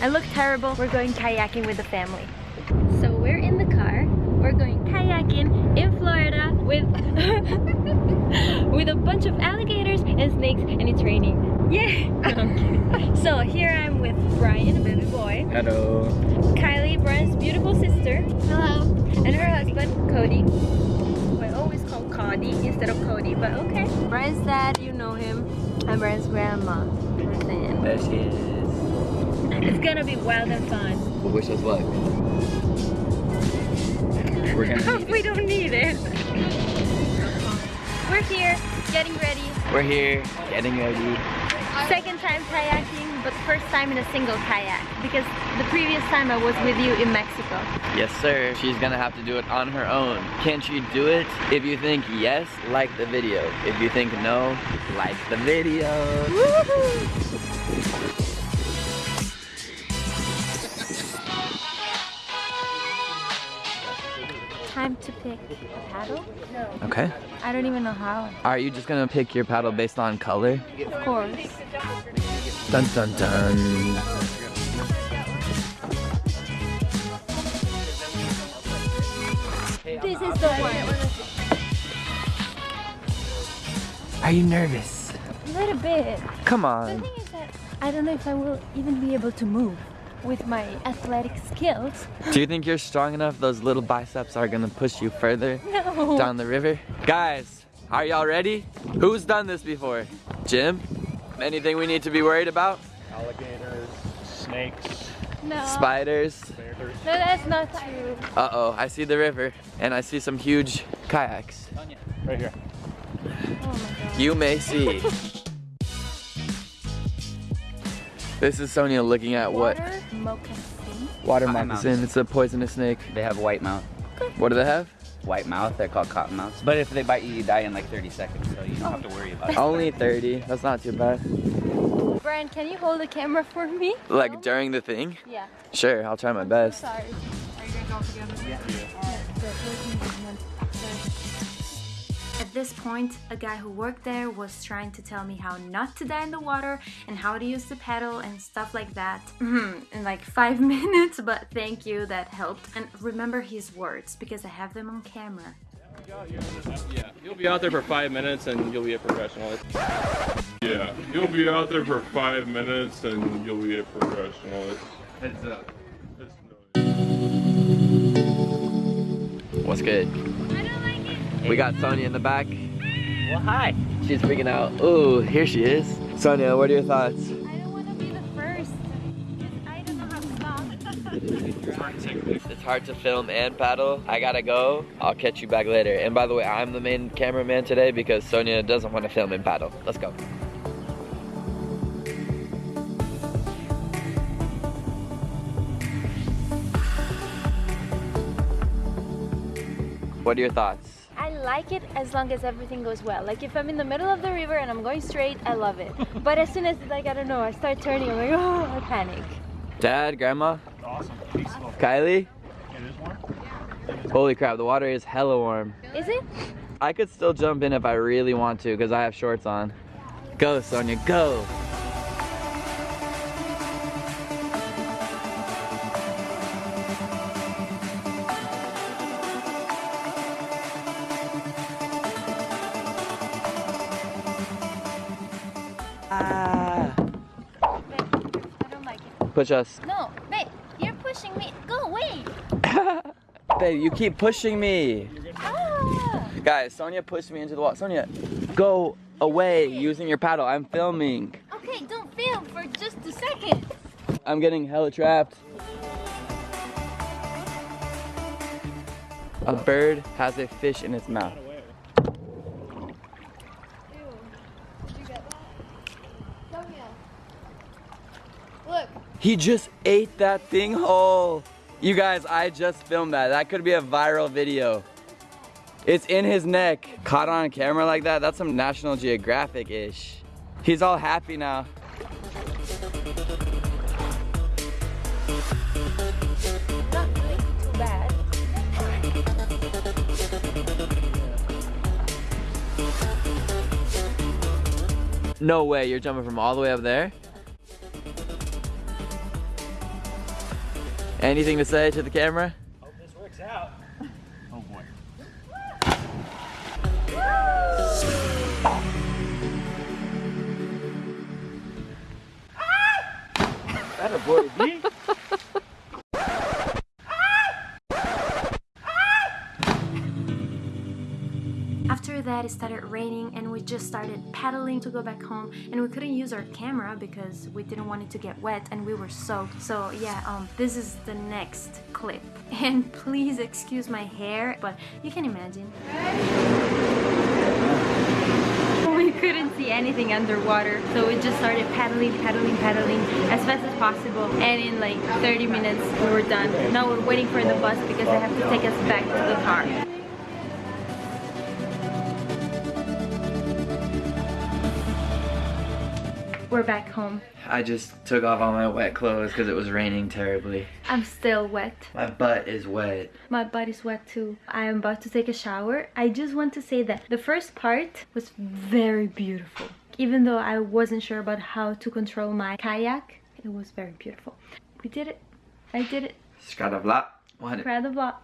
I look terrible. We're going kayaking with the family. So we're in the car. We're going kayaking in Florida with with a bunch of alligators and snakes and it's raining. Yeah! so here I'm with Brian, baby boy. Hello. Kylie, Brian's beautiful sister. Hello. And her husband, Cody. Who I always call Cody instead of Cody, but okay. Brian's dad, you know him. And Brian's grandma. And There she is. It's gonna be wild and fun. Well, wish us luck. We're gonna need we it. don't need it. We're here, getting ready. We're here, getting ready. Second time kayaking, but first time in a single kayak. Because the previous time I was with you in Mexico. Yes, sir. She's gonna have to do it on her own. Can't you do it? If you think yes, like the video. If you think no, like the video. Time to pick a paddle? No. Okay. I don't even know how. Are you just gonna pick your paddle based on color? Of course. Dun dun dun. This is the one. Are you nervous? A little bit. Come The on. thing is that I don't know if I will even be able to move with my athletic skills. Do you think you're strong enough? Those little biceps are gonna push you further No. down the river? Guys, are y'all ready? Who's done this before? Jim? Anything we need to be worried about? alligators, snakes, No. Spiders? bears. No, that's not true. Uh-oh, I see the river and I see some huge kayaks. Right here. Oh my god. You may see. This is Sonia looking at what? Water moccasin. Water Cotton moccasin. It's a poisonous snake. They have a white mouth. What do they have? White mouth, they're called cottonmouths. But if they bite you, you die in like 30 seconds, so you don't have to worry about it. Only 30. That's not too bad. Brian, can you hold the camera for me? Like during the thing? Yeah. Sure, I'll try my best. Sorry. Are you guys all together? Yeah. This point, a guy who worked there was trying to tell me how not to die in the water and how to use the paddle and stuff like that Mhm, in like five minutes, but thank you, that helped. And remember his words because I have them on camera. Yeah, you'll be out there for five minutes and you'll be a professional. Yeah, you'll be out there for five minutes and you'll be a professional. It's, Heads up. What's good? We got Sonia in the back. Well, hi. She's freaking out. Oh, here she is. Sonia, what are your thoughts? I don't want to be the first. 'cause I don't know how to stop. It's hard to film and paddle. I gotta go. I'll catch you back later. And by the way, I'm the main cameraman today because Sonia doesn't want to film and paddle. Let's go. What are your thoughts? I like it as long as everything goes well. Like if I'm in the middle of the river and I'm going straight, I love it. but as soon as like I don't know, I start turning, I'm like, oh, I panic. Dad, Grandma, Awesome. Peace. Kylie? It is warm. Holy crap, the water is hella warm. Is it? I could still jump in if I really want to because I have shorts on. Go, Sonia, go. Ah. Babe, I don't like it. Push us. No, babe, you're pushing me. Go away. Babe, you keep pushing me. Ah. Guys, Sonia pushed me into the wall. Sonia, go away using your paddle. I'm filming. Okay, don't film for just a second. I'm getting hella trapped. A bird has a fish in its mouth. He just ate that thing whole. You guys, I just filmed that. That could be a viral video. It's in his neck. Caught on camera like that, that's some National Geographic-ish. He's all happy now. No way, you're jumping from all the way up there? Anything to say to the camera? Hope this works out. Oh boy. That a boy, B. it started raining and we just started paddling to go back home and we couldn't use our camera because we didn't want it to get wet and we were soaked. So yeah, um, this is the next clip. And please excuse my hair, but you can imagine. We couldn't see anything underwater, so we just started paddling, paddling, paddling as fast as possible. And in like 30 minutes, we were done. Now we're waiting for the bus because they have to take us back to the car. We're back home. I just took off all my wet clothes because it was raining terribly. I'm still wet. My butt is wet. My butt is wet too. I am about to take a shower. I just want to say that the first part was very beautiful. Even though I wasn't sure about how to control my kayak, it was very beautiful. We did it. I did it. Skadavla. What? Proud of lot.